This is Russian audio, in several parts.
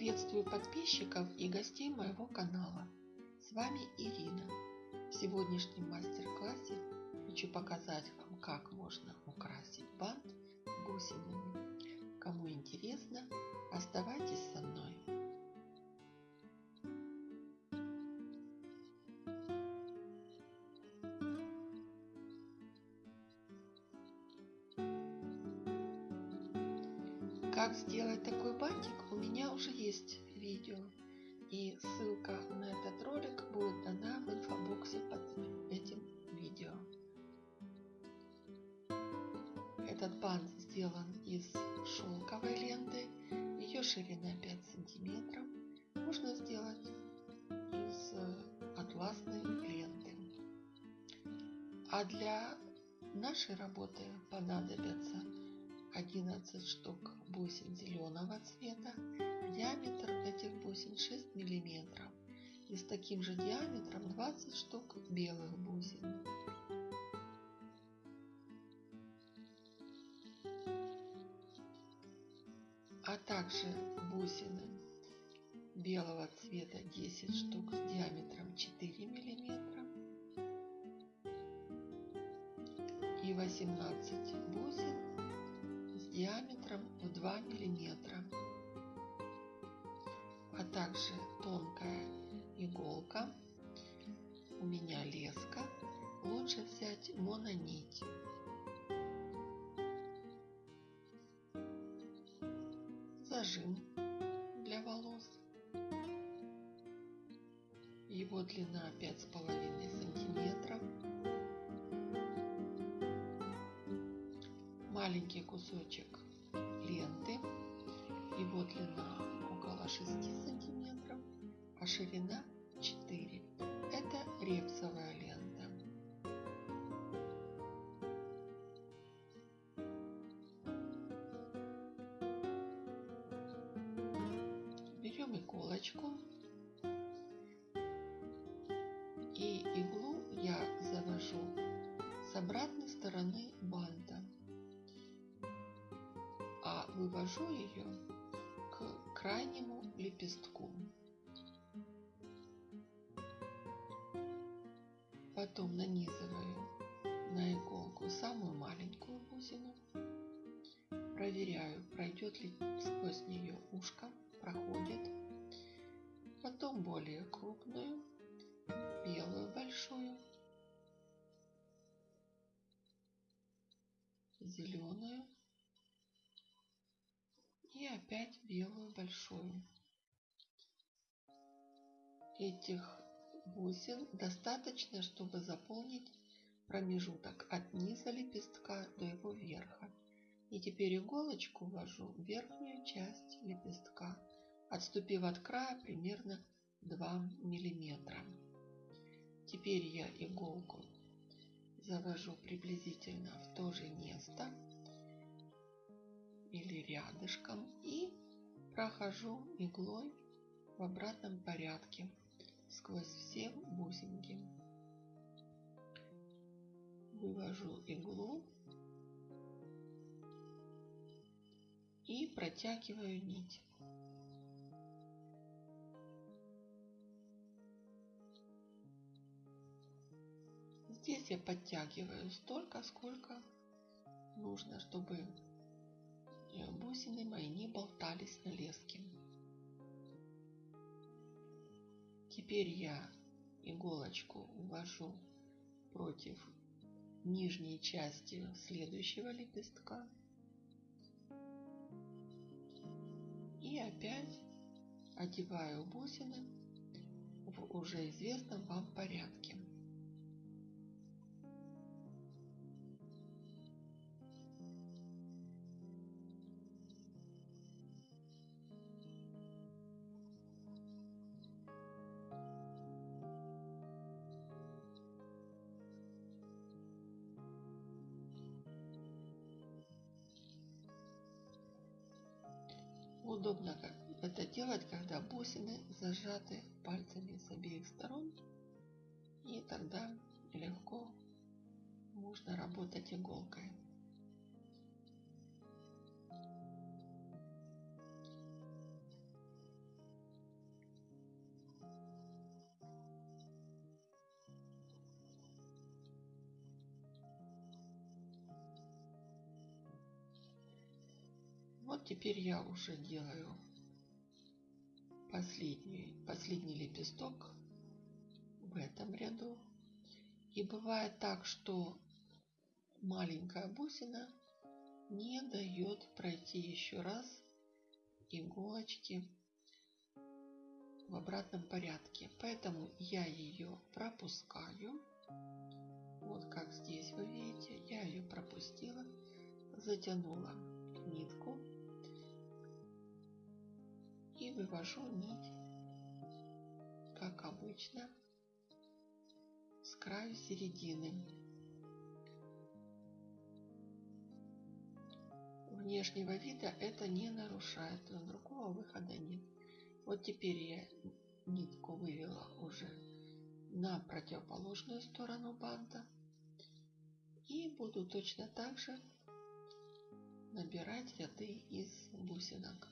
Приветствую подписчиков и гостей моего канала. С вами Ирина. В сегодняшнем мастер-классе хочу показать вам, как можно украсить бант бусинами. Кому интересно, оставайтесь со мной. Как сделать такой бантик, у меня уже есть видео. И ссылка на этот ролик будет дана в инфобоксе под этим видео. Этот бант сделан из шелковой ленты. Ее ширина 5 сантиметров. Можно сделать из атласной ленты. А для нашей работы понадобятся 11 штук бусин зеленого цвета. Диаметр этих бусин 6 миллиметров. И с таким же диаметром 20 штук белых бусин. А также бусины белого цвета 10 штук с диаметром 4 миллиметра. И 18 бусин диаметром в 2 миллиметра, а также тонкая иголка. У меня леска. Лучше взять мононить. Зажим для волос. Его длина 5,5 сантиметров. Маленький кусочек ленты. Его длина около 6 сантиметров, а ширина 4. Это репсовая лента. Берем иголочку и иглу я завожу с обратной стороны банта вывожу ее к крайнему лепестку. Потом нанизываю на иголку самую маленькую бусину. Проверяю, пройдет ли сквозь нее ушко, проходит. Потом более крупную, белую большую, зеленую и опять белую большую. Этих бусин достаточно, чтобы заполнить промежуток от низа лепестка до его верха. И теперь иголочку ввожу в верхнюю часть лепестка, отступив от края примерно 2 миллиметра. Теперь я иголку завожу приблизительно в то же место или рядышком и прохожу иглой в обратном порядке сквозь все бусинки. Вывожу иглу и протягиваю нить. Здесь я подтягиваю столько, сколько нужно, чтобы бусины мои не болтались на леске. Теперь я иголочку ввожу против нижней части следующего лепестка. И опять одеваю бусины в уже известном вам порядке. Это делать, когда бусины зажаты пальцами с обеих сторон, и тогда легко можно работать иголкой. Вот теперь я уже делаю последний, последний лепесток в этом ряду. И бывает так, что маленькая бусина не дает пройти еще раз иголочки в обратном порядке. Поэтому я ее пропускаю. Вот как здесь вы видите, я ее пропустила, затянула нитку вывожу нить, как обычно, с краю середины. Внешнего вида это не нарушает, но другого выхода нет. Вот теперь я нитку вывела уже на противоположную сторону банта и буду точно так же набирать ряды из бусинок.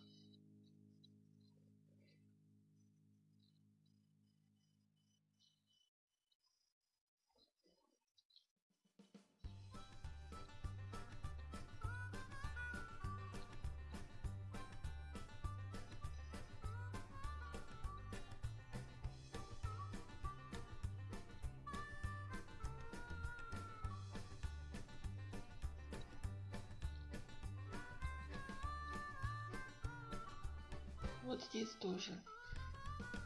Вот здесь тоже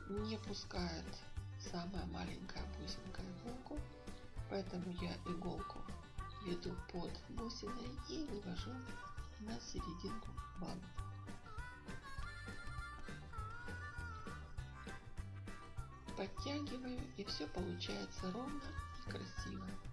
не пускает самая маленькая бусинка иголку, поэтому я иголку веду под бусиной и вывожу на серединку банта. Подтягиваю и все получается ровно и красиво.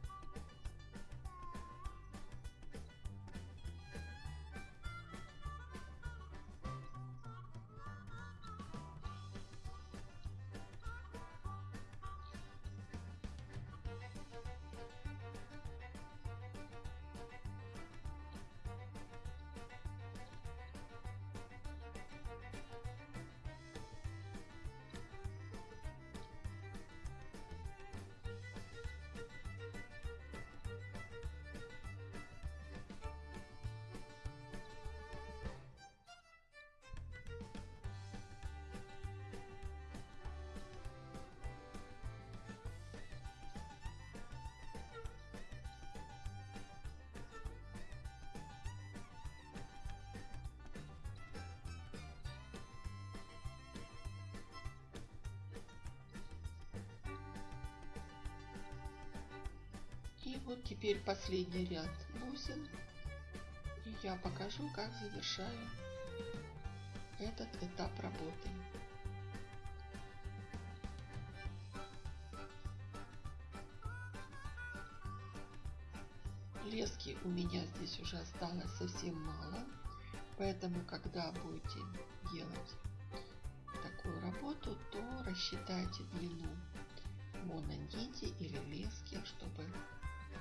И вот теперь последний ряд бусин. И я покажу, как завершаю этот этап работы. Лески у меня здесь уже осталось совсем мало. Поэтому, когда будете делать такую работу, то рассчитайте длину мононити или лески, чтобы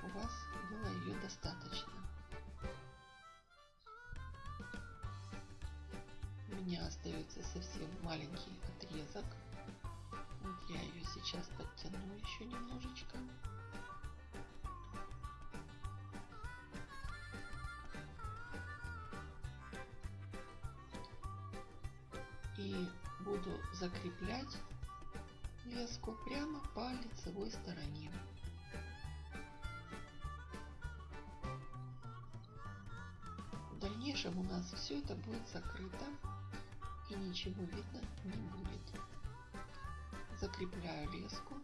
у вас было ее достаточно. У меня остается совсем маленький отрезок. Вот я ее сейчас подтяну еще немножечко. И буду закреплять леску прямо по лицевой стороне. Дальнейшем у нас все это будет закрыто и ничего видно не будет. Закрепляю леску,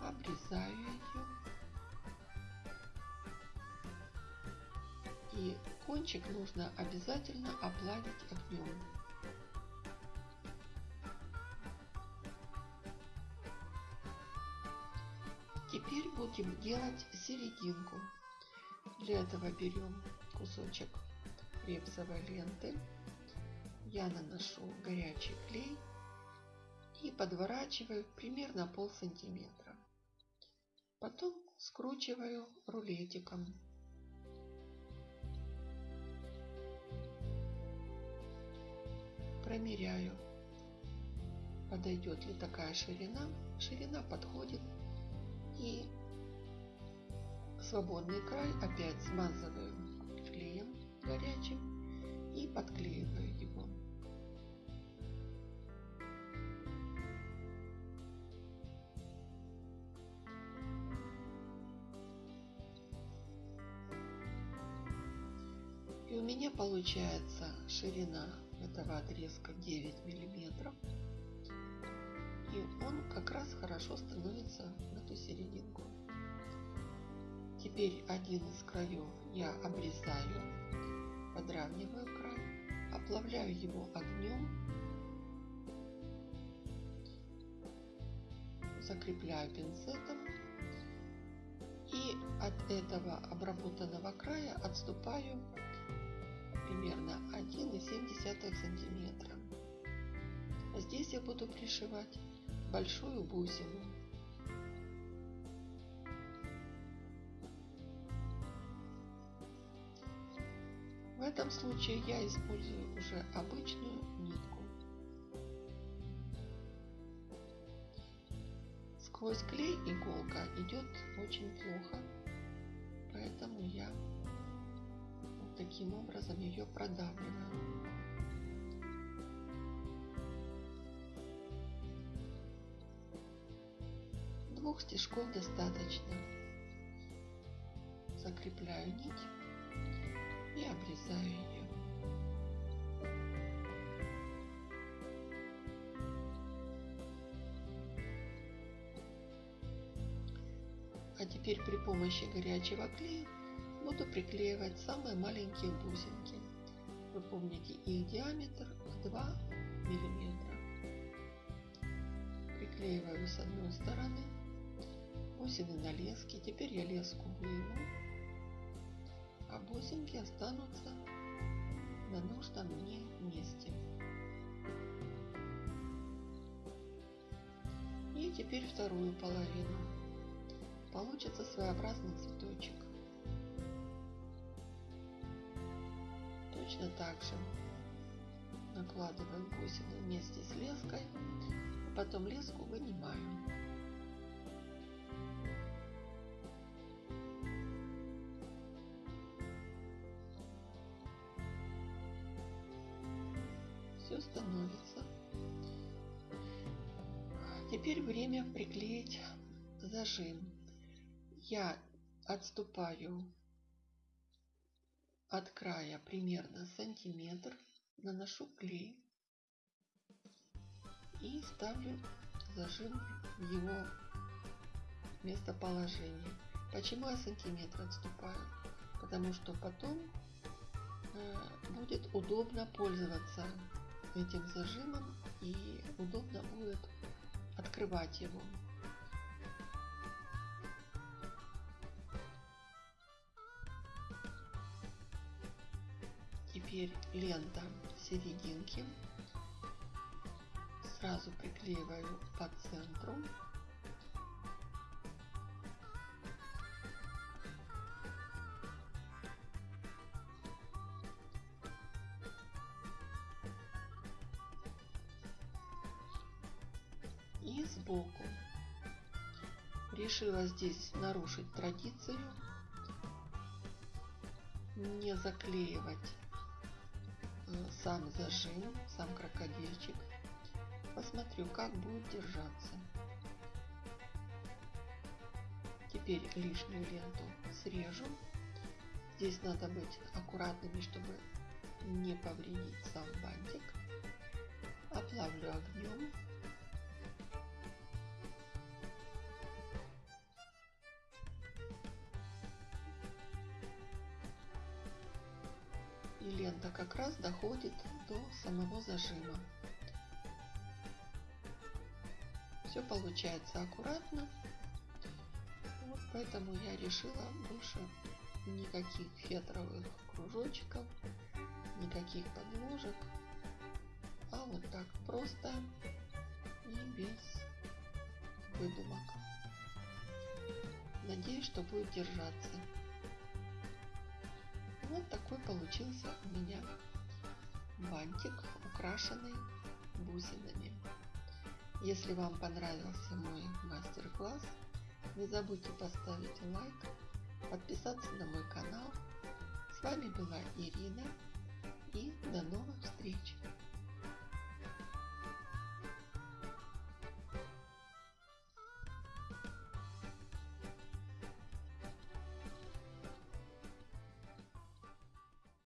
обрезаю ее и кончик нужно обязательно оплавить огнем. Теперь будем делать серединку. Для этого берем кусочек репсовой ленты. Я наношу горячий клей и подворачиваю примерно пол сантиметра. Потом скручиваю рулетиком. Промеряю, подойдет ли такая ширина. Ширина подходит и свободный край опять смазываю горячим и подклеиваю его. И у меня получается ширина этого отрезка 9 миллиметров. И он как раз хорошо становится в эту серединку. Теперь один из краев я обрезаю, подравниваю край, оплавляю его огнем, закрепляю пинцетом и от этого обработанного края отступаю примерно 1,7 сантиметра. Здесь я буду пришивать большую бусину. Этом случае я использую уже обычную нитку. Сквозь клей иголка идет очень плохо, поэтому я вот таким образом ее продавливаю. Двух стежков достаточно. Закрепляю нить и обрезаю ее. А теперь при помощи горячего клея буду приклеивать самые маленькие бусинки. Вы помните их диаметр 2 миллиметра. Приклеиваю с одной стороны бусины на леске. Теперь я леску выйму а бусинки останутся на нужном мне месте. И теперь вторую половину. Получится своеобразный цветочек. Точно так же накладываем бусины вместе с леской, а потом леску вынимаем. Становится. Теперь время приклеить зажим. Я отступаю от края примерно сантиметр, наношу клей и ставлю зажим в его местоположение. Почему я сантиметр отступаю? Потому что потом э, будет удобно пользоваться этим зажимом и удобно будет открывать его. Теперь лента серединки сразу приклеиваю по центру Решила здесь нарушить традицию, не заклеивать э, сам зажим, сам крокодильчик. Посмотрю, как будет держаться. Теперь лишнюю ленту срежу. Здесь надо быть аккуратными, чтобы не повредить сам бантик. Оплавлю огнем и лента как раз доходит до самого зажима. Все получается аккуратно, вот поэтому я решила больше никаких фетровых кружочков, никаких подложек, а вот так просто и без выдумок. Надеюсь, что будет держаться. Вот такой получился у меня бантик, украшенный бусинами. Если вам понравился мой мастер-класс, не забудьте поставить лайк, подписаться на мой канал. С вами была Ирина и до новых встреч!